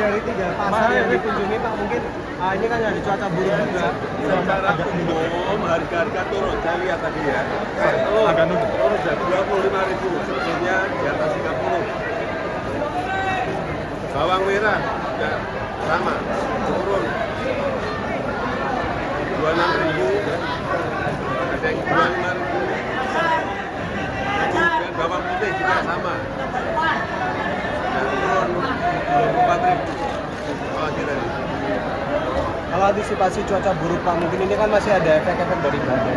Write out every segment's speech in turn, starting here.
dari tiga pasar yang dikunjungi Pak mungkin ah, ini kan ada cuaca buruk juga. Secara umum harga-harga turun, saya lihat tadi ya. Telur, telur sudah 25 ribu, sebelumnya di atas 30. Bawang merah juga sama, turun. 26 ribu, ada yang 25 ribu. Kemudian bawang putih juga sama. Nah, turun 24 ribu. Oh, kita Kalau antisipasi cuaca buruk Pak mungkin ini kan masih ada efek-efek dari badai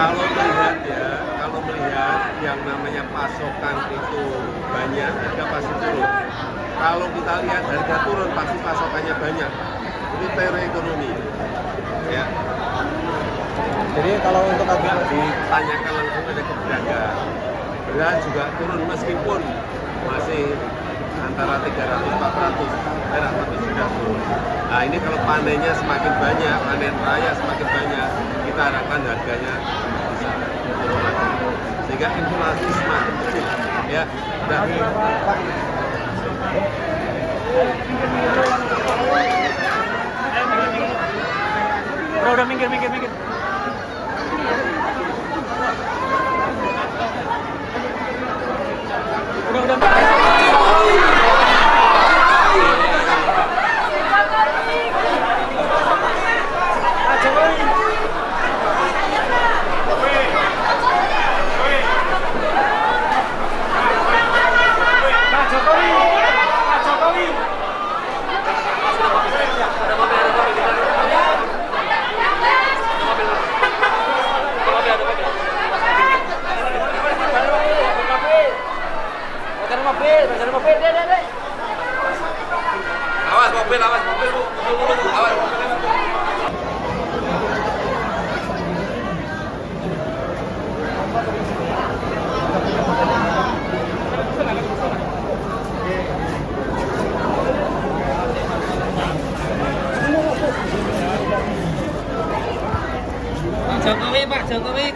kalau melihat ya, kalau melihat yang namanya pasokan itu banyak, harga pasti turun. Kalau kita lihat harga turun, pasti pasokannya banyak. Itu teori ekonomi. Ya, Jadi kalau untuk agak ditanyakan langsung ada ke pedagang. Beras juga turun meskipun masih antara 300 400 merah tapi sudah turun. Nah ini kalau panennya semakin banyak, panen raya semakin banyak, kita harapkan harganya bisa turun lagi. Sehingga inflasi semakin kecil. Ya, udah. Bro, udah minggir, minggir, minggir.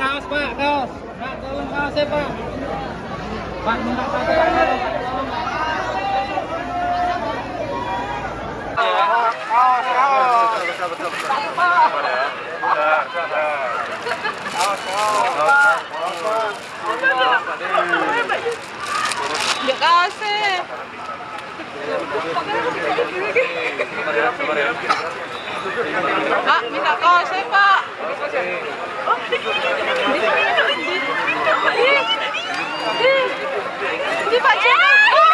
Kaos Pak, kaos. Pak, tolong kaosnya Pak. Pak, minta kaos. Ya kasih. Pak, minta kasih Pak. Di. Oh, Jokowi.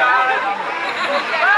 Obrigado.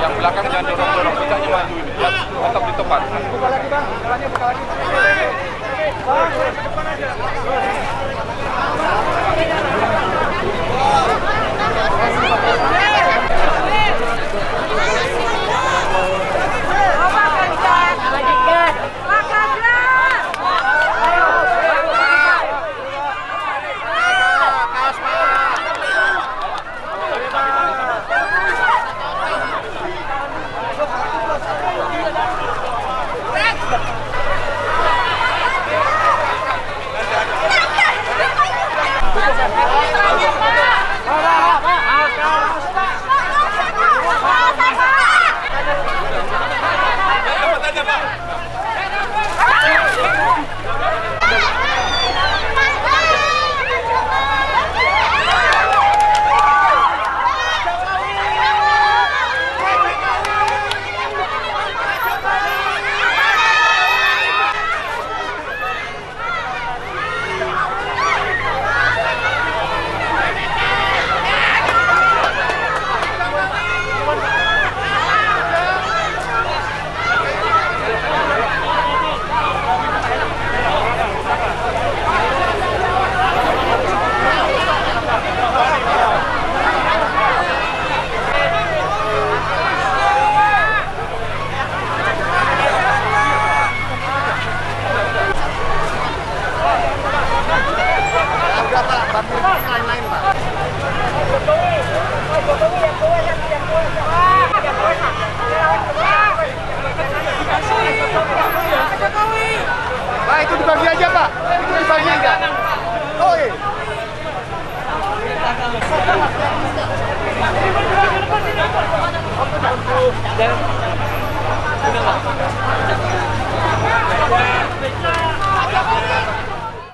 Yang belakang jangan dorong-dorong, puncaknya maju ini. Ya, tetap di tempat.